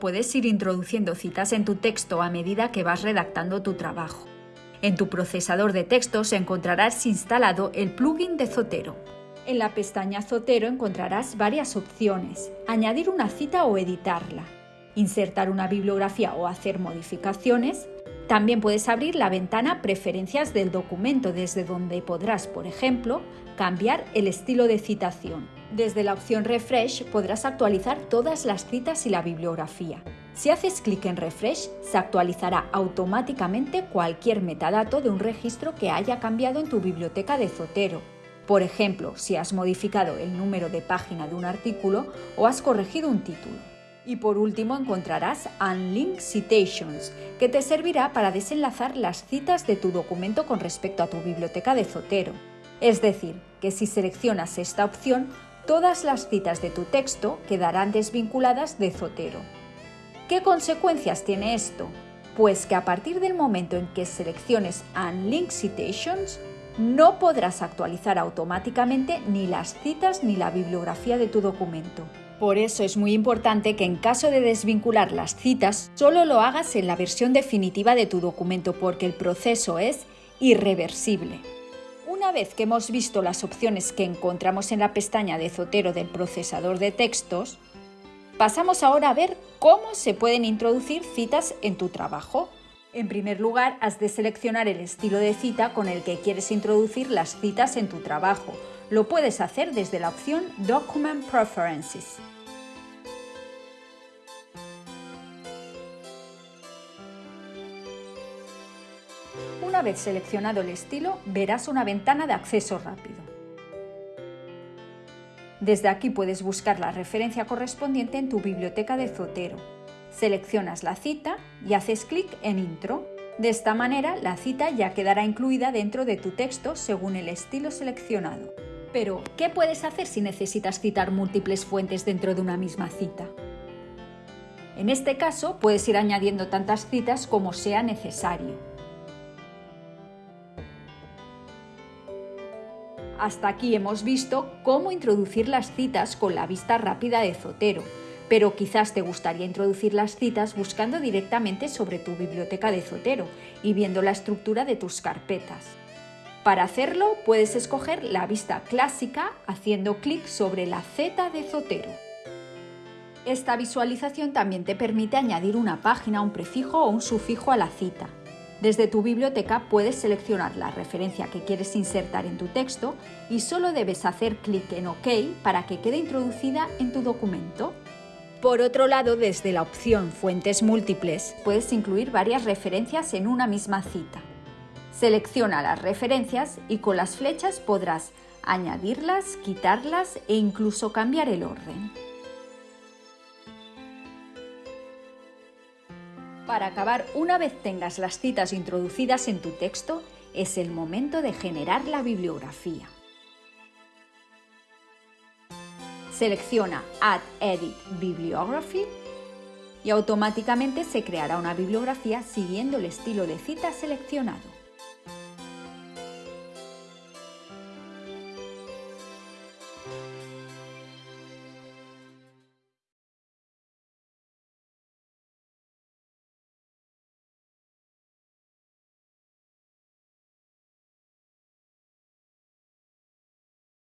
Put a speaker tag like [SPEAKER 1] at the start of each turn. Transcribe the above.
[SPEAKER 1] Puedes ir introduciendo citas en tu texto a medida que vas redactando tu trabajo. En tu procesador de textos encontrarás instalado el plugin de Zotero. En la pestaña Zotero encontrarás varias opciones, añadir una cita o editarla, insertar una bibliografía o hacer modificaciones. También puedes abrir la ventana Preferencias del documento desde donde podrás, por ejemplo, cambiar el estilo de citación. Desde la opción Refresh podrás actualizar todas las citas y la bibliografía. Si haces clic en Refresh, se actualizará automáticamente cualquier metadato de un registro que haya cambiado en tu biblioteca de Zotero por ejemplo, si has modificado el número de página de un artículo o has corregido un título. Y por último encontrarás Unlink Citations, que te servirá para desenlazar las citas de tu documento con respecto a tu biblioteca de Zotero. Es decir, que si seleccionas esta opción, todas las citas de tu texto quedarán desvinculadas de Zotero. ¿Qué consecuencias tiene esto? Pues que a partir del momento en que selecciones Unlink Citations, no podrás actualizar automáticamente ni las citas ni la bibliografía de tu documento. Por eso es muy importante que en caso de desvincular las citas, solo lo hagas en la versión definitiva de tu documento porque el proceso es irreversible. Una vez que hemos visto las opciones que encontramos en la pestaña de Zotero del procesador de textos, pasamos ahora a ver cómo se pueden introducir citas en tu trabajo. En primer lugar, has de seleccionar el estilo de cita con el que quieres introducir las citas en tu trabajo. Lo puedes hacer desde la opción Document Preferences. Una vez seleccionado el estilo, verás una ventana de acceso rápido. Desde aquí puedes buscar la referencia correspondiente en tu biblioteca de Zotero. Seleccionas la cita y haces clic en Intro. De esta manera, la cita ya quedará incluida dentro de tu texto según el estilo seleccionado. Pero, ¿qué puedes hacer si necesitas citar múltiples fuentes dentro de una misma cita? En este caso, puedes ir añadiendo tantas citas como sea necesario. Hasta aquí hemos visto cómo introducir las citas con la vista rápida de Zotero pero quizás te gustaría introducir las citas buscando directamente sobre tu biblioteca de Zotero y viendo la estructura de tus carpetas. Para hacerlo puedes escoger la vista clásica haciendo clic sobre la Z de Zotero. Esta visualización también te permite añadir una página, un prefijo o un sufijo a la cita. Desde tu biblioteca puedes seleccionar la referencia que quieres insertar en tu texto y solo debes hacer clic en OK para que quede introducida en tu documento. Por otro lado, desde la opción Fuentes múltiples, puedes incluir varias referencias en una misma cita. Selecciona las referencias y con las flechas podrás añadirlas, quitarlas e incluso cambiar el orden. Para acabar, una vez tengas las citas introducidas en tu texto, es el momento de generar la bibliografía. Selecciona Add Edit Bibliography y automáticamente se creará una bibliografía siguiendo el estilo de cita seleccionado.